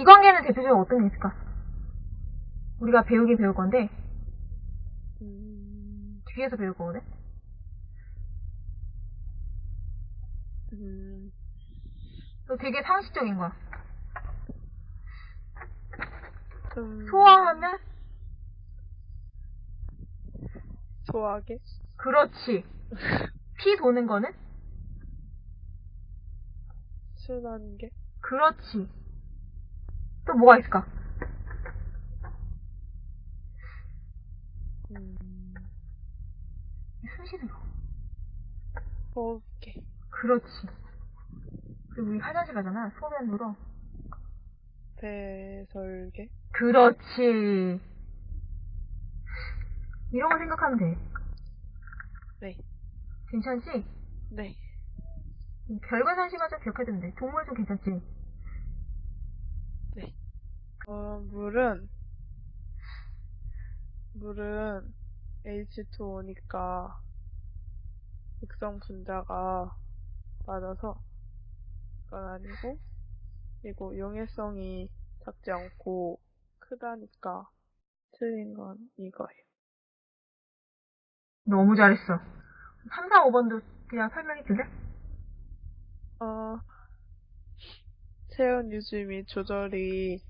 기관계는 대표적으로 어떤 게 있을까? 우리가 배우긴 배울 건데, 음, 뒤에서 배울 거거든? 음, 이거 되게 상식적인 거야. 음, 소화하면? 소화계? 그렇지. 피 도는 거는? 순환계? 그렇지. 또 뭐가 있을까? 음, 숨 쉬는 거. 호흡계? 그렇지. 그리고 우리 화장실 가잖아. 소변으로. 배설계? 그렇지. 이런 거 생각하면 돼. 네, 괜찮지? 네. 별거 상식만 좀 기억해두면 돼. 동물 좀 괜찮지? 어, 물은, 물은 H2O니까 극성 분자가 맞아서 그건 아니고, 그리고 용해성이 작지 않고 크다니까 틀린 건 이거예요. 너무 잘했어. 3, 4, 5번도 그냥 설명해 줄래? 어, 체온 유지 및 조절이